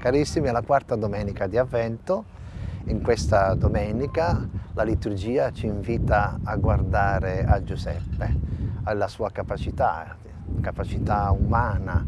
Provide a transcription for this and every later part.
Carissimi, è la quarta domenica di Avvento. In questa domenica la liturgia ci invita a guardare a Giuseppe, alla sua capacità, capacità umana,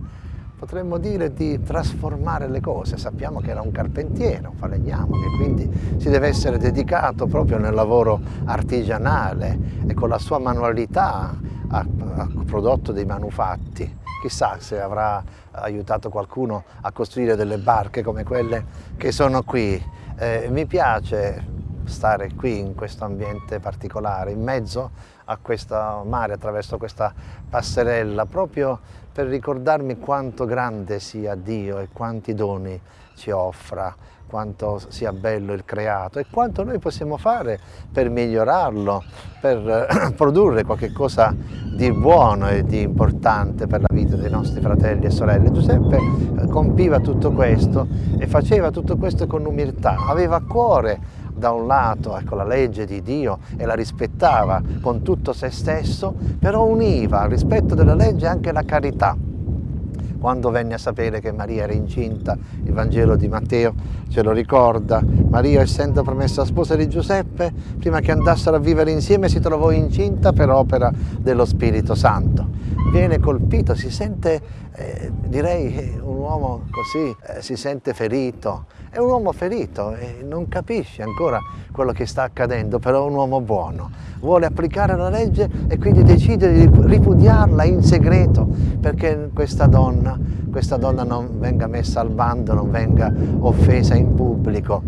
potremmo dire di trasformare le cose. Sappiamo che era un carpentiere, un falegname, che quindi si deve essere dedicato proprio nel lavoro artigianale e con la sua manualità ha, ha prodotto dei manufatti chissà se avrà aiutato qualcuno a costruire delle barche come quelle che sono qui. Eh, mi piace stare qui in questo ambiente particolare, in mezzo a questo mare, attraverso questa passerella, proprio per ricordarmi quanto grande sia Dio e quanti doni ci offra, quanto sia bello il creato e quanto noi possiamo fare per migliorarlo, per produrre qualcosa di buono e di importante per la vita dei nostri fratelli e sorelle. Giuseppe eh, compiva tutto questo e faceva tutto questo con umiltà, aveva a cuore da un lato ecco, la legge di Dio e la rispettava con tutto se stesso, però univa al rispetto della legge anche la carità. Quando venne a sapere che Maria era incinta, il Vangelo di Matteo ce lo ricorda, Maria essendo promessa sposa di Giuseppe, prima che andassero a vivere insieme si trovò incinta per opera dello Spirito Santo. Viene colpito, si sente, eh, direi, un uomo così, eh, si sente ferito, è un uomo ferito e non capisce ancora quello che sta accadendo, però è un uomo buono. Vuole applicare la legge e quindi decide di ripudiarla in segreto perché questa donna, questa donna non venga messa al bando, non venga offesa in pubblico.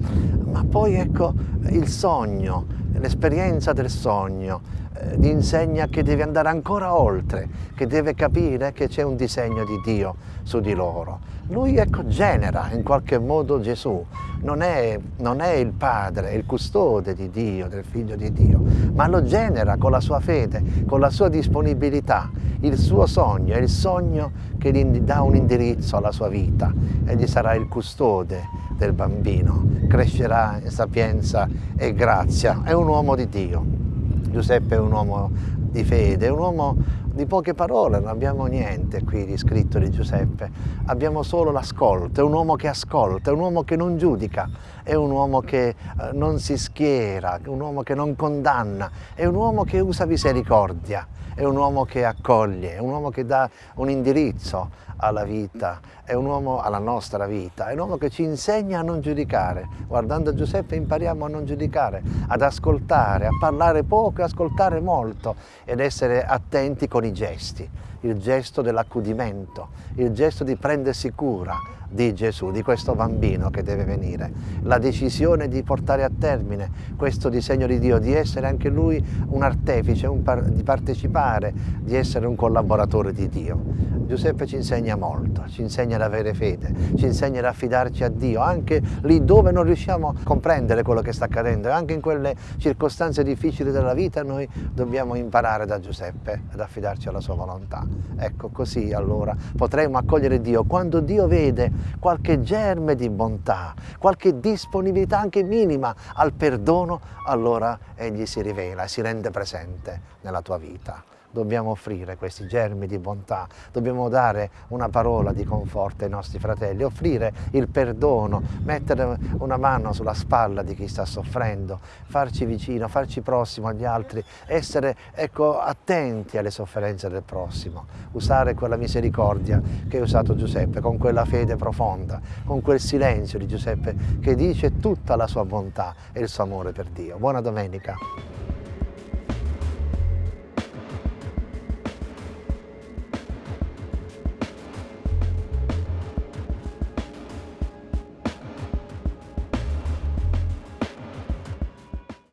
Ma poi ecco il sogno, l'esperienza del sogno, eh, gli insegna che deve andare ancora oltre, che deve capire che c'è un disegno di Dio su di loro. Lui ecco genera in qualche modo Gesù, non è, non è il padre, è il custode di Dio, del figlio di Dio, ma lo genera con la sua fede, con la sua disponibilità, il suo sogno, è il sogno che gli dà un indirizzo alla sua vita, egli sarà il custode del bambino, crescerà in sapienza e grazia, è un uomo di Dio. Giuseppe è un uomo di fede, un uomo di poche parole, non abbiamo niente qui di scritto di Giuseppe, abbiamo solo l'ascolto, è un uomo che ascolta, è un uomo che non giudica, è un uomo che eh, non si schiera, è un uomo che non condanna, è un uomo che usa misericordia, è un uomo che accoglie, è un uomo che dà un indirizzo alla vita, è un uomo alla nostra vita, è un uomo che ci insegna a non giudicare. Guardando Giuseppe impariamo a non giudicare, ad ascoltare, a parlare poco e ascoltare molto ed essere attenti con i gesti, il gesto dell'accudimento, il gesto di prendersi cura, di Gesù, di questo bambino che deve venire. La decisione di portare a termine questo disegno di Dio, di essere anche lui un artefice, un par di partecipare, di essere un collaboratore di Dio. Giuseppe ci insegna molto, ci insegna ad avere fede, ci insegna ad affidarci a Dio, anche lì dove non riusciamo a comprendere quello che sta accadendo, anche in quelle circostanze difficili della vita noi dobbiamo imparare da Giuseppe ad affidarci alla sua volontà. Ecco, così allora potremo accogliere Dio. Quando Dio vede qualche germe di bontà, qualche disponibilità anche minima al perdono, allora Egli si rivela e si rende presente nella tua vita dobbiamo offrire questi germi di bontà, dobbiamo dare una parola di conforto ai nostri fratelli, offrire il perdono, mettere una mano sulla spalla di chi sta soffrendo, farci vicino, farci prossimo agli altri, essere ecco, attenti alle sofferenze del prossimo, usare quella misericordia che ha usato Giuseppe, con quella fede profonda, con quel silenzio di Giuseppe che dice tutta la sua bontà e il suo amore per Dio. Buona domenica!